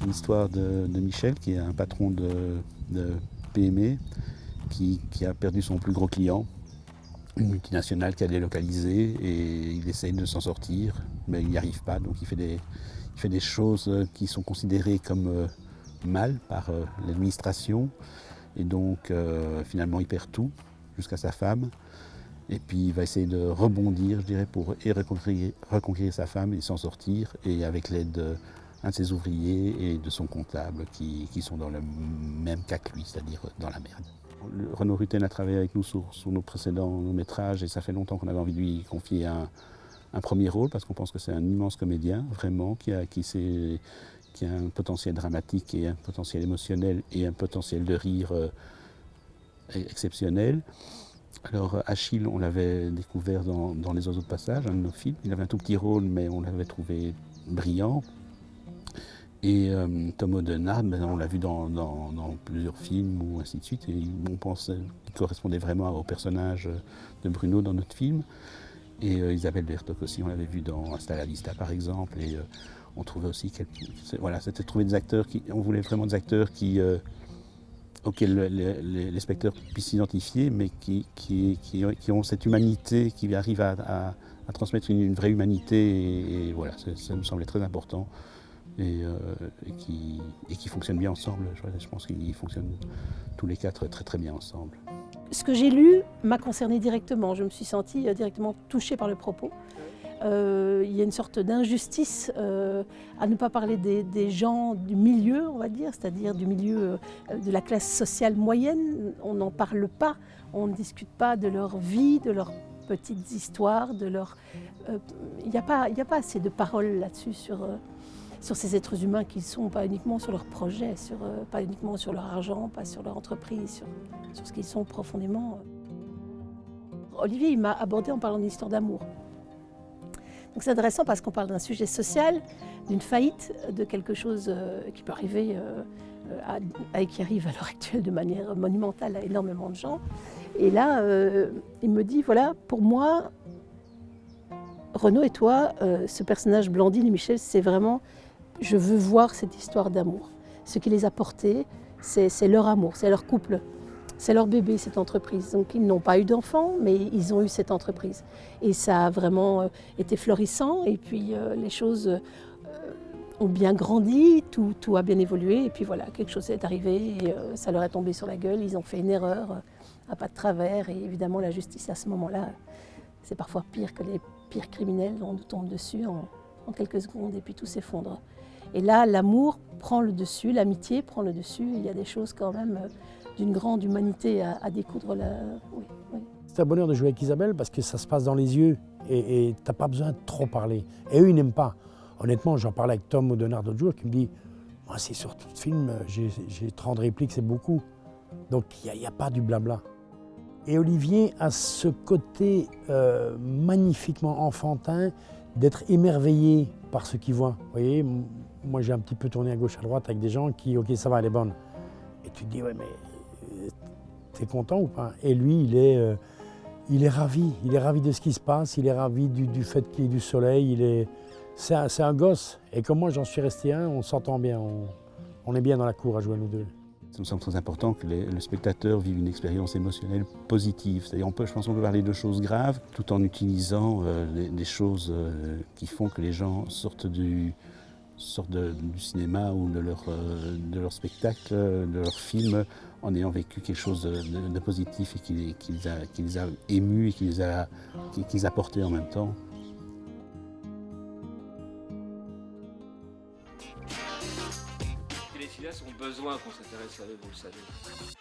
C'est l'histoire de, Michel, qui est un patron de, PME, qui, a perdu son plus gros client, une multinationale qui a délocalisé, et il essaye de s'en sortir, mais il n'y arrive pas, donc il fait, des, choses qui sont considérées comme euh, mal par euh, l'administration, et donc euh, finalement il perd tout, jusqu'à sa femme. Et puis il va essayer de rebondir, je dirais, pour et reconquérir, sa femme et s'en sortir, et avec l'aide d'un de ses ouvriers et de son comptable qui, sont dans le même cas que lui, c'est-à-dire dans la merde. Renaud Rutten a travaillé avec nous sur, nos précédents métrages et ça fait longtemps qu'on avait envie de lui confier un, premier rôle parce qu'on pense que c'est un immense comédien, vraiment, qui a, qui, qui a un potentiel dramatique et un potentiel émotionnel et un potentiel de rire euh, exceptionnel. Alors Achille, on l'avait découvert dans, Les Oiseaux de Passage, un de nos films. Il avait un tout petit rôle, mais on l'avait trouvé brillant. Et euh, Tom ben, on l'a vu dans, plusieurs films ou ainsi de suite. Et on pensait qu'il correspondait vraiment au personnage de Bruno dans notre film. Et euh, Isabelle Bertok aussi, on l'avait vu dans Hasta par exemple. Et euh, on trouvait aussi voilà, c'était trouver des acteurs qui, on voulait vraiment des acteurs qui auxquels les, spectateurs puissent s'identifier, mais qui, qui, qui, ont cette humanité, qui arrivent à, transmettre une, vraie humanité. Et, voilà, ça, me semblait très important. Et, euh, et, qui, et qui fonctionnent bien ensemble. Je, pense qu'ils fonctionnent tous les quatre très très bien ensemble. Ce que j'ai lu m'a concerné directement. Je me suis sentie euh, directement touchée par le propos. Euh, il y a une sorte d'injustice à ne pas parler des, gens du milieu, on va dire, c'est-à-dire du milieu de la classe sociale moyenne. On n'en parle pas, on ne discute pas de leur vie, de leurs petites histoires, de leur... Il n'y a, a pas assez de paroles là-dessus sur, sur ces êtres humains qui sont, pas uniquement sur leurs projets, sur, pas uniquement sur leur argent, pas sur leur entreprise, sur, sur ce qu'ils sont profondément. Olivier, il m'a abordé en parlant d'une histoire d'amour. Donc c'est intéressant parce qu'on parle d'un sujet social, d'une faillite, de quelque chose euh, qui peut arriver euh, et qui arrive à l'heure actuelle de manière monumentale à énormément de gens. Et là, euh, il me dit, voilà, pour moi, Renaud et toi, ce personnage Blandine et Michel, c'est vraiment, je veux voir cette histoire d'amour. Ce qui les a portés, c'est leur amour, c'est leur couple. C'est leur bébé, cette entreprise. Donc ils n'ont pas eu d'enfants, mais ils ont eu cette entreprise. Et ça a vraiment euh, été florissant. Et puis euh, les choses euh, ont bien grandi, tout, a bien évolué. Et puis voilà, quelque chose est arrivé ça leur est tombé sur la gueule. Ils ont fait une erreur à pas de travers. Et évidemment, la justice à ce moment-là, c'est parfois pire que les pires criminels. On nous tombe dessus en quelques secondes et puis tout s'effondre. Et là, l'amour prend le dessus, l'amitié prend le dessus. Il y a des choses quand même d'une grande humanité à, découdre. La... C'est un bonheur de jouer avec Isabelle parce que ça se passe dans les yeux et tu n'as pas besoin de trop parler. Et eux, ils n'aiment pas. Honnêtement, j'en parlais avec Tom O'Donnell l'autre jour qui me dit Moi, c'est sur tout film, j'ai 30 répliques, c'est beaucoup. Donc, il n'y a, pas du blabla. Et Olivier a ce côté euh, magnifiquement enfantin d'être émerveillé par ce qu'il voit. Moi j'ai un petit peu tourné à gauche à droite avec des gens qui, ok, ça va, elle est bonne. Et tu te dis, ouais, mais t'es content ou pas? Et lui, il est, euh, il est ravi. Il est ravi de ce qui se passe, il est ravi du, fait qu'il y ait du soleil. Il est, c'est, un, gosse. Et comme moi, j'en suis resté un, on s'entend bien. On, est bien dans la cour à jouer nous deux. Ça me semble très important que le spectateur vive une expérience émotionnelle positive. C'est-à-dire, on peut, je pense qu'on peut parler de choses graves tout en utilisant euh, des, choses euh, qui font que les gens sortent du, sortent du cinéma ou de leur, euh, de leur spectacle, de leur film, en ayant vécu quelque chose de, positif et qui, qui, les a, qui, les a, émus et qui les a, qui, les a portés en même temps. Les cinéastes ont besoin qu'on s'intéresse à eux, vous le savez.